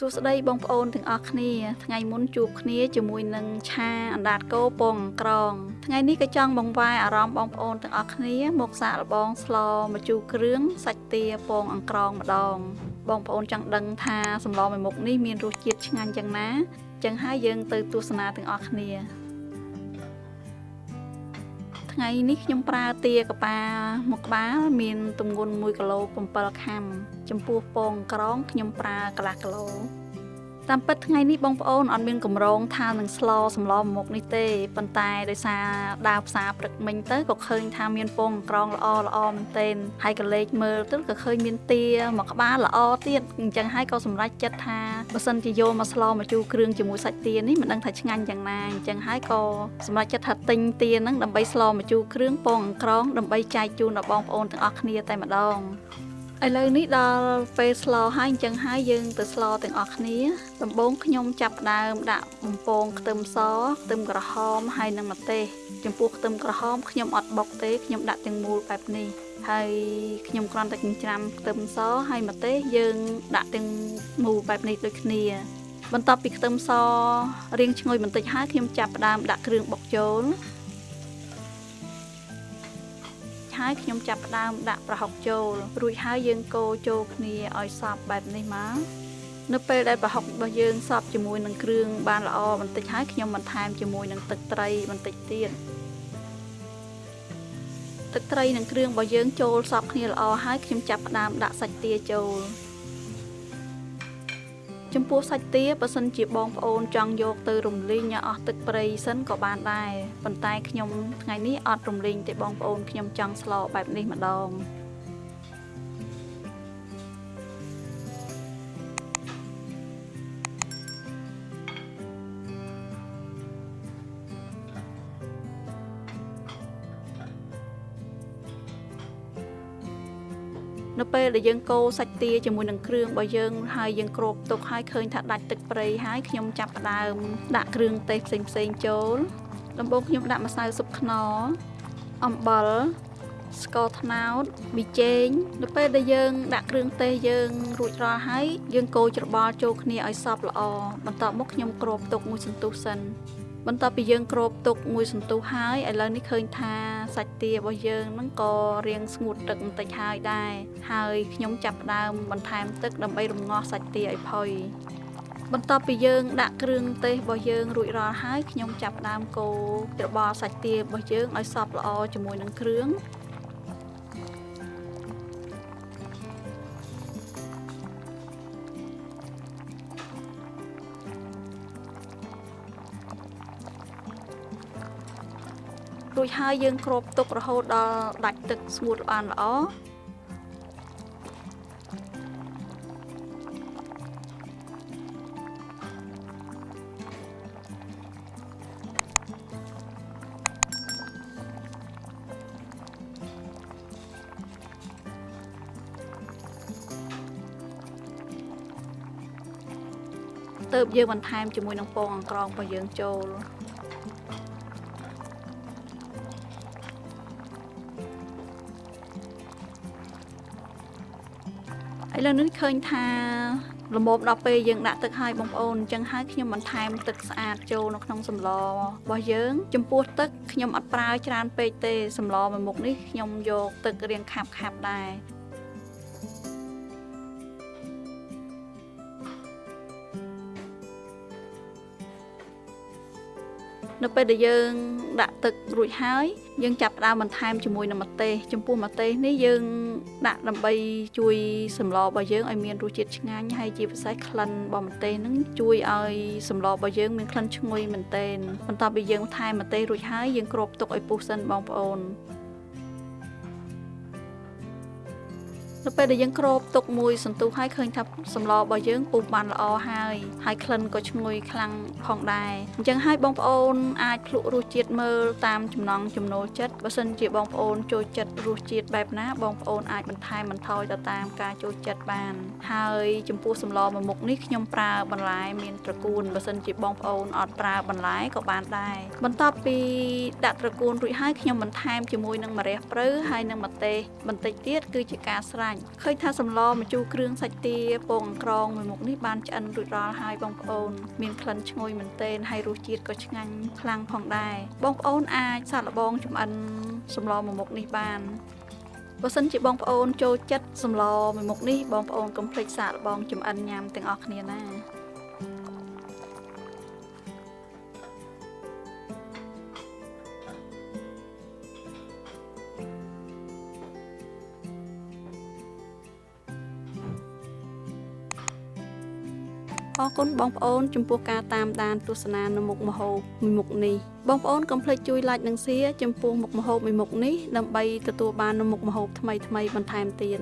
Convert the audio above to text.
សួស្តីបងប្អូនទាំងអស់គ្នា ថ្ងៃមុនជួបគ្នាជាមួយនឹងឆាអណ្ដាតគោពងអង្ក្រង ថ្ងៃនេះក៏ចង់បង្វែរអារម្មណ៍បងប្អូនទាំងអស់គ្នា មកសាកល្បងស្លម្ជូរគ្រឿងសាច់ទាពងអង្ក្រងម្ដង បងប្អូនចង់ដឹងថាសម្លមួយមុខនេះមានរសជាតិឆ្ងាញ់យ៉ាងណាចឹងហើយយើងទៅទស្សនាទាំងអស់គ្នា ថ្ងៃនេះខ្ញុំប្រើទាកប៉ាមួយក្បាលមានទម្ងន់1គីឡូ7ខាំចំពោះពងក្រងខ្ញុំប្រើកន្លះគីឡូ តាមពិតថ្ងៃនេះបងប្អូនអត់មានកម្រងថានឹងស្លសម្លមុខនេះទេប៉ុន្តែដោយសារដើរផ្សារព្រឹកមិញទៅក៏ឃើញថាមានពងក្រងល្អល្អមែនទែនហើយក៏លេចមើលទៅក៏ឃើញមានទាមួយក្បាលល្អទៀតអញ្ចឹងហើយក៏សម្រេចចិត្តថាបើសិនជាយកមកស្លមកជូរគ្រឿងជាមួយសាច់ទានេះមិនដឹងថាឆ្ងាញ់យ៉ាងណាអញ្ចឹងហើយក៏សម្រេចចិត្តថាទិញទាហ្នឹងដើម្បីស្លមកជូរគ្រឿងពងក្រងដើម្បីចែកជូនដល់បងប្អូនទាំងអស់គ្នាតែម្ដង ឥឡូវនេះដល់ពេលស្លហើយអញ្ចឹងហើយយើងទៅស្លទាំងអស់គ្នា ដំបូងខ្ញុំចាប់ផ្ដើមដាក់បំពងខ្ទឹមសខ្ទឹមក្រហមហើយនិងម្ទេសចំពោះខ្ទឹមក្រហមខ្ញុំអត់បុកទេខ្ញុំដាក់ទាំងមូលបែបនេះហើយខ្ញុំគ្រាន់តែចិញ្ច្រាំខ្ទឹមសហើយម្ទេសយើងដាក់ទាំងមូលបែបនេះដូចគ្នា បន្ទាប់ពីខ្ទឹមសរៀងឈ្ងុយបន្តិចហើយខ្ញុំចាប់ផ្ដើមដាក់គ្រឿងបុកចូល ហើយខ្ញុំចាប់ផ្ដើមដាក់ប្រហុកចូល រួចហើយយើងកូរចូលគ្នាឲ្យសព្វបែបនេះមកនៅពេលដែលប្រហុករបស់យើងសព្វជាមួយនឹងគ្រឿងបានល្អបន្តិចហើយខ្ញុំបន្ថែមជាមួយនឹងទឹកត្រីបន្តិចទៀតទឹកត្រីនិងគ្រឿងរបស់យើងចូលសព្វគ្នាល្អហើយខ្ញុំចាប់ផ្ដើមដាក់សាច់ទាចូល ចំពោះសាច់ទាបើសិនជាបងប្អូនចង់យកទៅរំលីងឲ្យអស់ទឹកព្រៃសិនក៏បានដែរប៉ុន្តែខ្ញុំថ្ងៃនេះអត់រំលីងទេបងប្អូនខ្ញុំចង់ស្លបែបនេះម្ដង នៅពេលដែលយើងកូរសាច់ទាជាមួយនឹងគ្រឿងរបស់យើងហើយយើងគ្របទុកហើយឃើញថាដាច់ទឹកព្រៃហើយខ្ញុំចាប់ផ្ដើមដាក់គ្រឿងទេសផ្សេងផ្សេងចូលដំបូងខ្ញុំដាក់ម្សៅស៊ុបខ្នុរអំបិលស្ករត្នោតប៊ីចេងនៅពេលដែលយើងដាក់គ្រឿងទេសយើងរួចរាល់ហើយយើងកូរច្របល់ចូលគ្នាឲ្យសព្វល្អបន្ទាប់មកខ្ញុំគ្របទុកមួយសន្ទុះសិន បន្ទាប់ពីយើងគ្របទុកមួយសន្ទុះហើយឥឡូវនេះឃើញថាសាច់ទារបស់យើងហ្នឹងក៏រៀងស្ងួតទឹកបន្តិចហើយដែរហើយខ្ញុំចាប់ផ្ដើមបន្ថែមទឹកដើម្បីរំងាស់សាច់ទាឲ្យផុយបន្ទាប់ពីយើងដាក់គ្រឿងទេសរបស់យើងរួចរាល់ហើយខ្ញុំចាប់ផ្ដើមកូរច្របល់សាច់ទារបស់យើងឲ្យសព្វល្អជាមួយនឹងគ្រឿង រួចហើយយើងគ្របទុករហូតដល់ដាច់ទឹកស្ងួតបានល្អទៅយើងបន្ថែមជាមួយនឹងពងអង្ក្រងរបស់យើងចូល ឥឡូវនេះឃើញថាល្មមដល់ពេលយើងដាក់ទឹកឲ្យបងប្អូនអញ្ចឹងហើយខ្ញុំបន្ថែមទឹកស្អាតចូលនៅក្នុងសម្លរបស់យើងចំពោះទឹកខ្ញុំអត់ប្រើច្រើនពេកទេសម្លមួយមុខនេះខ្ញុំយកទឹករៀងខាប់ខាប់ដែរ នៅពេលដែលយើងដាក់ទឹករួចហើយយើងចាប់ផ្ដើមបន្ថែមជាមួយនឹងម្ទេសចំពោះម្ទេសនេះយើងដាក់ដើម្បីជួយសម្លរបស់យើងឲ្យមានរសជាតិឆ្ងាញ់ហើយជាពិសេសក្លិនរបស់ម្ទេសហ្នឹងជួយឲ្យសម្លរបស់យើងមានក្លិនឈ្ងុយមែនទែនបន្ទាប់ពីយើងថែមម្ទេសរួចហើយយើងគ្របទុកឲ្យពុះសិនបងប្អូន នៅពេលដែលយើងគ្របទុកមួយសន្ទុះហើយឃើញថាសម្លរបស់យើងពុះបានល្អហើយហើយក្លិនក៏ឈ្ងុយខ្លាំងផងដែរអញ្ចឹងហើយបងប្អូនអាចភ្លក់រសជាតិមើលតាមចំណង់ចំណូលចិត្តបើសិនជាបងប្អូនចូលចិត្តរសជាតិបែបណាបងប្អូនអាចបន្ថែមបន្ថយទៅតាមការចូលចិត្តបាន ហើយចំពោះសម្លមួយមុខនេះខ្ញុំប្រើបន្លែមានត្រកួនបើសិនជាបងប្អូនអត់ប្រើបន្លែក៏បានដែរបន្ទាប់ពីដាក់ត្រកួនរួចហើយខ្ញុំបន្ថែមជាមួយនឹងម្រះព្រៅហើយនឹងម្ទេសបន្តិចទៀតគឺជាការស្រេចច់ឃើញថាសម្លម្ជូរគ្រឿងសាច់ទាពងអង្ក្រងមួយមុខនេះបានឆ្អិនរួចរាល់ហើយបងប្អូន មានក្លិនឈ្ងុយមែនទែនហើយរសជាតិក៏ឆ្ងាញ់ខ្លាំងផងដែរបងប្អូនអាចសាកល្បងចម្អិនសម្លមួយមុខនេះបានបើសិនជាបងប្អូនចូលចិត្តសម្លមួយមុខនេះបងប្អូនកុំភ្លេចសាកល្បងចម្អិនញ៉ាំទាំងអស់គ្នាណា អរគុណបងប្អូនចំពោះការតាមដានទស្សនានៅមុខម្ហូបមួយមុខនេះបងប្អូនកុំភ្លេចជួយ like និង share ចំពោះមុខម្ហូបមួយមុខនេះដើម្បីទទួលបាននូវមុខម្ហូបថ្មីៗបន្ថែមទៀត